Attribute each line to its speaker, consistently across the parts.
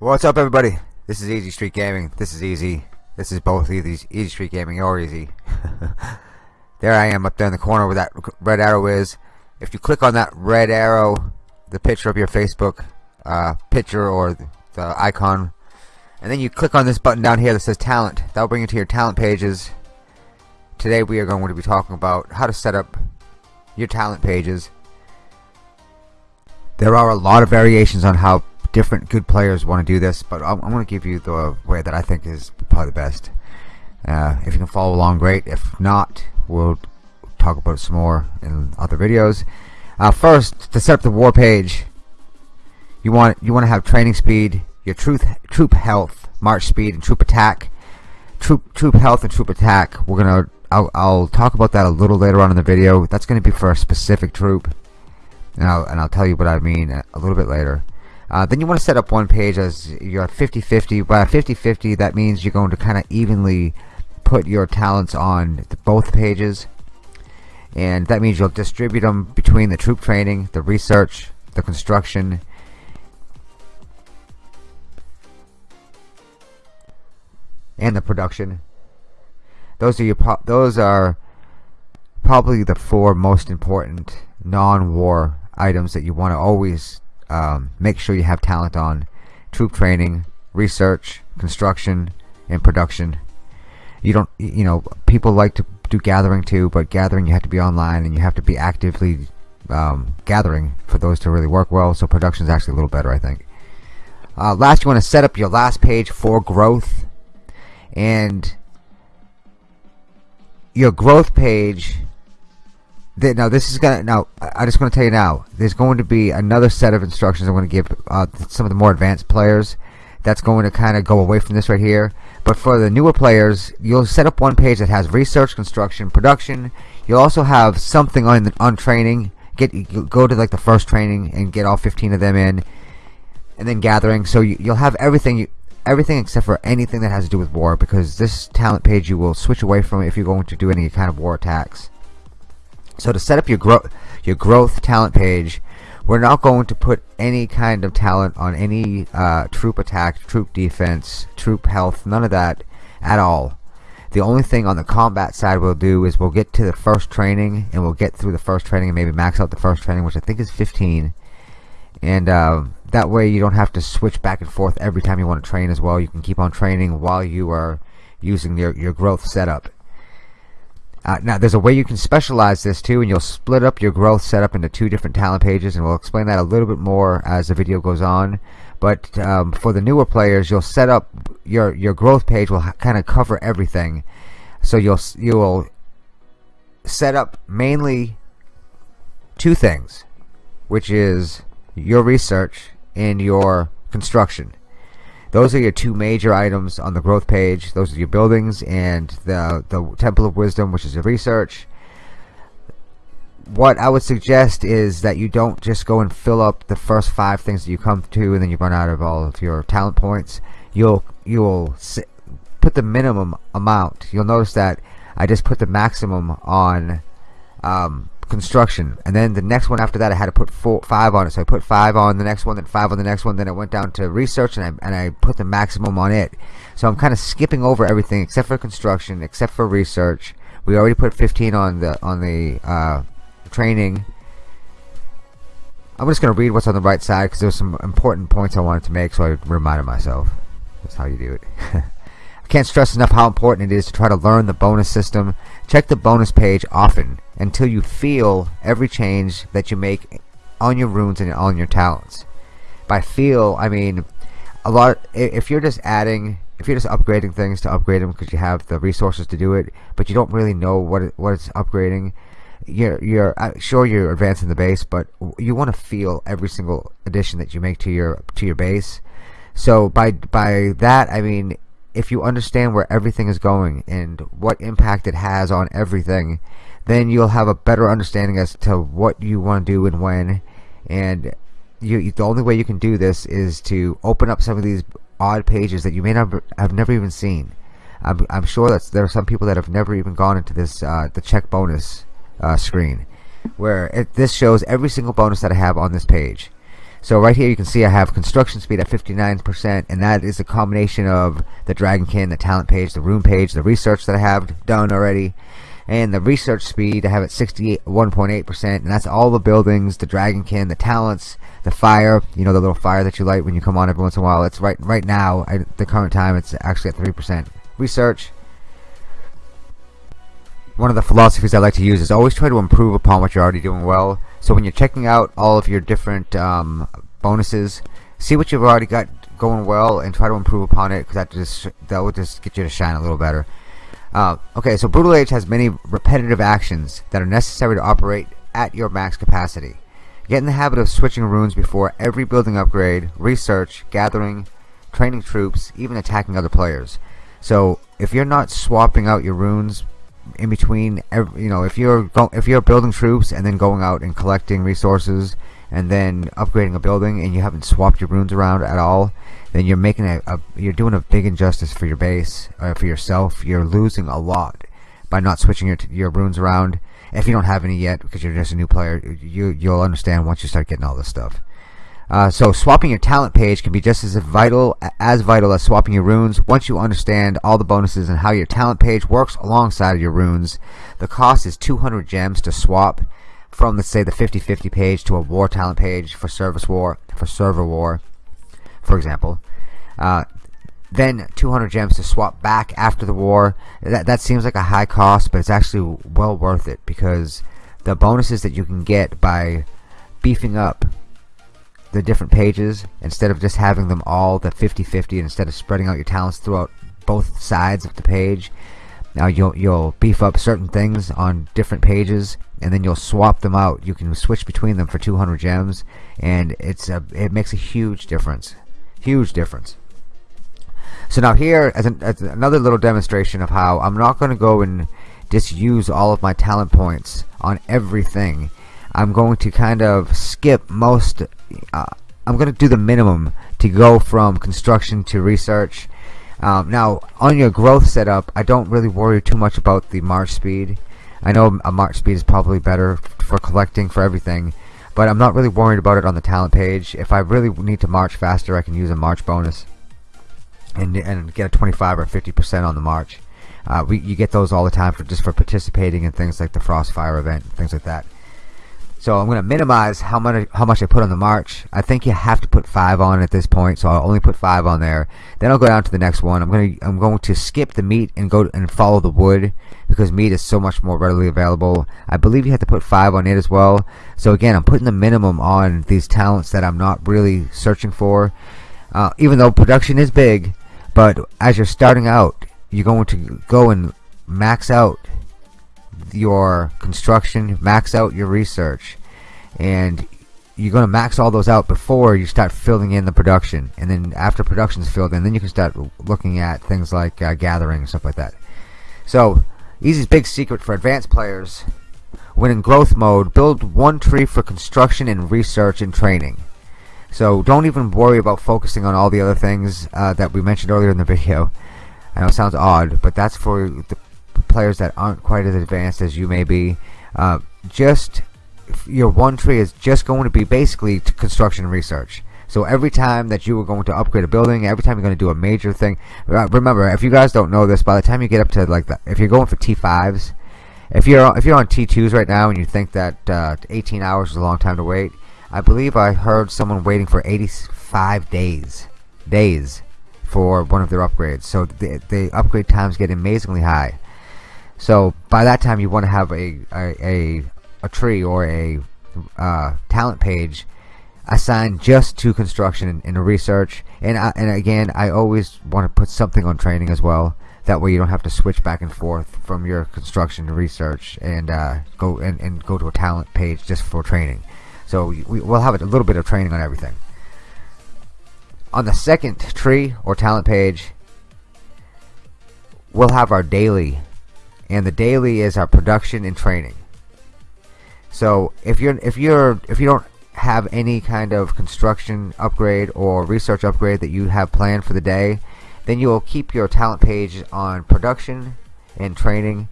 Speaker 1: What's up everybody? This is Easy Street Gaming. This is Easy. This is both Easy, Easy Street Gaming or Easy. there I am up there in the corner where that red arrow is. If you click on that red arrow, the picture of your Facebook uh, picture or the icon, and then you click on this button down here that says talent, that'll bring you to your talent pages. Today we are going to be talking about how to set up your talent pages. There are a lot of variations on how different good players want to do this, but I'm, I'm going to give you the way that I think is probably the best. Uh, if you can follow along, great. If not, we'll talk about it some more in other videos. Uh, first, to set up the war page, you want you want to have training speed, your truth, troop health, march speed, and troop attack. Troop troop health and troop attack. We're gonna I'll, I'll talk about that a little later on in the video. That's going to be for a specific troop, and and I'll tell you what I mean a little bit later. Uh, then you want to set up one page as your 50-50. By 50-50, that means you're going to kind of evenly put your talents on both pages. And that means you'll distribute them between the troop training, the research, the construction, and the production. Those are your those are probably the four most important non-war items that you want to always um, make sure you have talent on troop training, research, construction, and production. You don't, you know, people like to do gathering too, but gathering you have to be online and you have to be actively um, gathering for those to really work well. So production is actually a little better, I think. Uh, last, you want to set up your last page for growth, and your growth page now this is gonna now I just want to tell you now there's going to be another set of instructions I'm going to give uh, some of the more advanced players that's going to kind of go away from this right here. But for the newer players you'll set up one page that has research construction production. You'll also have something on the, on training. Get go to like the first training and get all 15 of them in and then gathering. So you, will have everything you, everything except for anything that has to do with war because this talent page you will switch away from if you're going to do any kind of war attacks so to set up your growth your growth talent page, we're not going to put any kind of talent on any uh, troop attack, troop defense, troop health, none of that at all. The only thing on the combat side we'll do is we'll get to the first training and we'll get through the first training and maybe max out the first training, which I think is 15. And uh, that way you don't have to switch back and forth every time you want to train as well. You can keep on training while you are using your, your growth setup. Uh, now there's a way you can specialize this too and you'll split up your growth setup into two different talent pages and we'll explain that a little bit more as the video goes on. But um, for the newer players you'll set up your your growth page will kind of cover everything. So you'll you'll set up mainly two things which is your research and your construction those are your two major items on the growth page. Those are your buildings and the, the Temple of Wisdom, which is your research. What I would suggest is that you don't just go and fill up the first five things that you come to and then you run out of all of your talent points. You'll you'll put the minimum amount. You'll notice that I just put the maximum on um, construction. And then the next one after that I had to put four five on it. So I put five on the next one then five on the next one. Then I went down to research and I, and I put the maximum on it. So I'm kind of skipping over everything except for construction except for research. We already put 15 on the on the uh, training. I'm just gonna read what's on the right side because there's some important points I wanted to make so I reminded myself. That's how you do it. I can't stress enough how important it is to try to learn the bonus system check the bonus page often until you feel every change that you make on your runes and on your talents. By feel, I mean a lot. If you're just adding, if you're just upgrading things to upgrade them because you have the resources to do it, but you don't really know what it, what it's upgrading, you're you're uh, sure you're advancing the base, but you want to feel every single addition that you make to your to your base. So by by that I mean if you understand where everything is going and what impact it has on everything then you'll have a better understanding as to what you want to do and when. And you, the only way you can do this is to open up some of these odd pages that you may not have never even seen. I'm, I'm sure that there are some people that have never even gone into this uh, the check bonus uh, screen where it, this shows every single bonus that I have on this page So right here you can see I have construction speed at 59% and that is a combination of the Dragonkin, the talent page, the rune page, the research that I have done already and the research speed I have at 61.8% and that's all the buildings, the Dragonkin, the talents, the fire, you know the little fire that you light when you come on every once in a while. It's right right now at the current time it's actually at 3%. Research one of the philosophies I like to use is always try to improve upon what you're already doing well. So when you're checking out all of your different um, bonuses, see what you've already got going well and try to improve upon it because that just that will just get you to shine a little better. Uh, okay, so Brutal Age has many repetitive actions that are necessary to operate at your max capacity. Get in the habit of switching runes before every building upgrade, research, gathering, training troops, even attacking other players. So if you're not swapping out your runes in between you know if you're go, if you're building troops and then going out and collecting resources and then upgrading a building and you haven't swapped your runes around at all then you're making a, a you're doing a big injustice for your base or for yourself. You're losing a lot by not switching your your runes around. If you don't have any yet because you're just a new player you you'll understand once you start getting all this stuff uh, so swapping your talent page can be just as vital as vital as swapping your runes. Once you understand all the bonuses and how your talent page works alongside your runes, the cost is 200 gems to swap from let's say the 50-50 page to a war talent page for service war for server war, for example. Uh, then 200 gems to swap back after the war. That that seems like a high cost, but it's actually well worth it because the bonuses that you can get by beefing up the different pages instead of just having them all the 50-50 instead of spreading out your talents throughout both sides of the page now you'll you'll beef up certain things on different pages and then you'll swap them out. You can switch between them for 200 gems and it's a it makes a huge difference. Huge difference. So now here as, an, as another little demonstration of how I'm not going to go and just use all of my talent points on everything I'm going to kind of skip most uh, I'm going to do the minimum to go from construction to research. Um, now on your growth setup I don't really worry too much about the march speed. I know a march speed is probably better for collecting for everything but I'm not really worried about it on the talent page. If I really need to march faster I can use a march bonus and, and get a 25 or 50% on the march. Uh, we, you get those all the time for just for participating in things like the Frostfire event things like that so I'm going to minimize how much how much I put on the march. I think you have to put five on at this point, so I'll only put five on there. Then I'll go down to the next one. I'm going to I'm going to skip the meat and go and follow the wood because meat is so much more readily available. I believe you have to put five on it as well. So again, I'm putting the minimum on these talents that I'm not really searching for. Uh, even though production is big, but as you're starting out, you're going to go and max out your construction, max out your research, and you're going to max all those out before you start filling in the production. And then after production's filled in, then you can start looking at things like uh, gathering and stuff like that. So, Easy's big secret for advanced players when in growth mode, build one tree for construction and research and training. So don't even worry about focusing on all the other things uh, that we mentioned earlier in the video. I know it sounds odd, but that's for the players that aren't quite as advanced as you may be. Uh, just your one tree is just going to be basically construction research. So every time that you are going to upgrade a building, every time you're going to do a major thing, uh, remember if you guys don't know this, by the time you get up to like the, if you're going for T5s, if you're if you're on T2s right now and you think that uh, 18 hours is a long time to wait, I believe I heard someone waiting for 85 days, days for one of their upgrades. So the, the upgrade times get amazingly high. So by that time, you want to have a a, a, a tree or a uh, talent page assigned just to construction and, and research. And I, and again, I always want to put something on training as well. That way, you don't have to switch back and forth from your construction to research and uh, go and, and go to a talent page just for training. So we, we'll have a little bit of training on everything. On the second tree or talent page, we'll have our daily and the daily is our production and training. So if you're if you're if you don't have any kind of construction upgrade or research upgrade that you have planned for the day, then you will keep your talent page on production and training.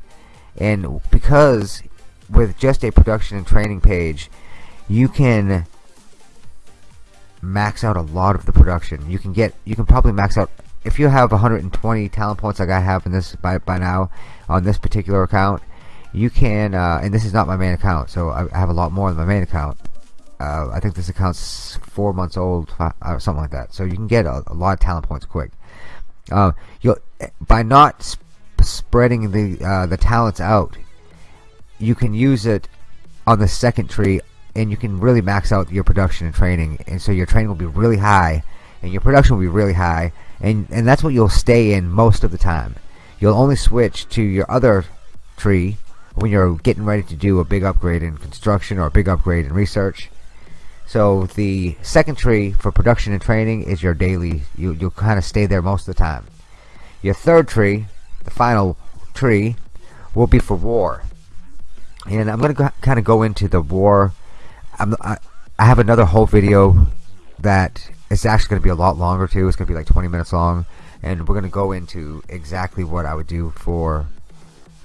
Speaker 1: And because with just a production and training page, you can max out a lot of the production. You can get you can probably max out if you have 120 talent points like I have in this by by now on this particular account. You can, uh, and this is not my main account, so I, have a lot more than my main account. Uh, I think this account's four months old, or uh, something like that. So you can get a, a lot of talent points quick. Uh, you'll by not sp spreading the uh, the talents out, you can use it on the second tree and you can really max out your production and training and so your training will be really high and your production will be really high and and that's what you'll stay in most of the time. You'll only switch to your other tree when you're getting ready to do a big upgrade in construction or a big upgrade in research. So the second tree for production and training is your daily you, you'll kind of stay there most of the time. Your third tree the final tree will be for war. And I'm gonna kind of go into the war. I'm, I, I have another whole video that is actually going to be a lot longer too. It's going to be like 20 minutes long, and we're going to go into exactly what I would do for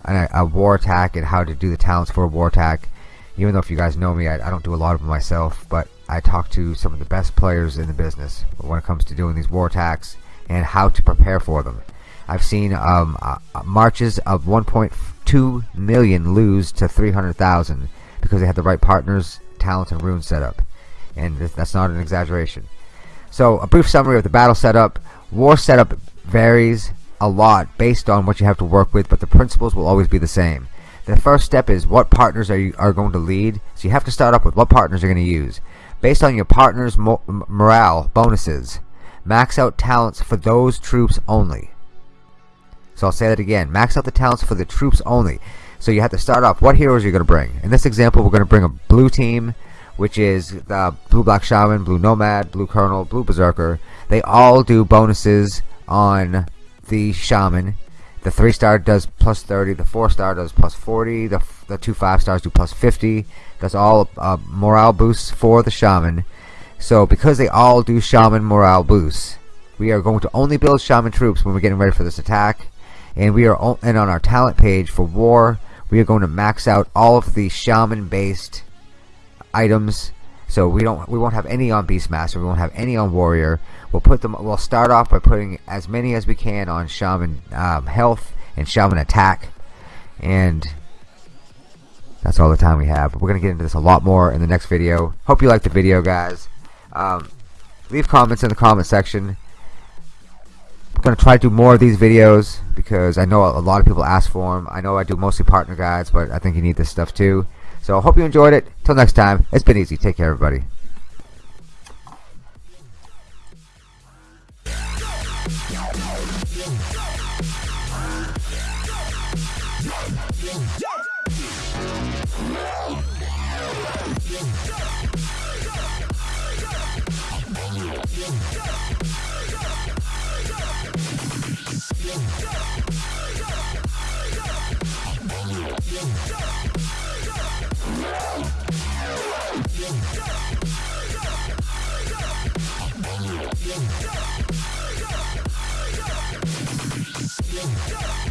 Speaker 1: a, a, war attack and how to do the talents for a war attack. Even though if you guys know me, I, I don't do a lot of them myself, but I talk to some of the best players in the business when it comes to doing these war attacks and how to prepare for them. I've seen um, uh, marches of 1.2 million lose to 300,000 because they had the right partners talents, and runes set up. And that's not an exaggeration. So, a brief summary of the battle setup. War setup varies a lot based on what you have to work with, but the principles will always be the same. The first step is what partners are you are going to lead. So you have to start off with what partners you're going to use. Based on your partner's mo morale bonuses, max out talents for those troops only. So I'll say that again. Max out the talents for the troops only. So you have to start off what heroes you're going to bring. In this example, we're going to bring a blue team, which is the blue black shaman, blue nomad, blue colonel, blue berserker. They all do bonuses on the shaman. The three star does plus 30. The four star does plus 40. The the two five stars do plus 50. That's all uh, morale boosts for the shaman. So because they all do shaman morale boosts, we are going to only build shaman troops when we're getting ready for this attack. And we are and on our talent page for war, we are going to max out all of the shaman based items. So we don't we won't have any on Beastmaster we won't have any on Warrior. We'll put them we'll start off by putting as many as we can on Shaman um, health and Shaman attack. And that's all the time we have. We're gonna get into this a lot more in the next video. Hope you liked the video guys. Um, leave comments in the comment section. I'm to try to do more of these videos because I know a lot of people ask for them. I know I do mostly partner guides, but I think you need this stuff too. So I hope you enjoyed it. Till next time, it's been easy. Take care, everybody. Yeah. Yeah.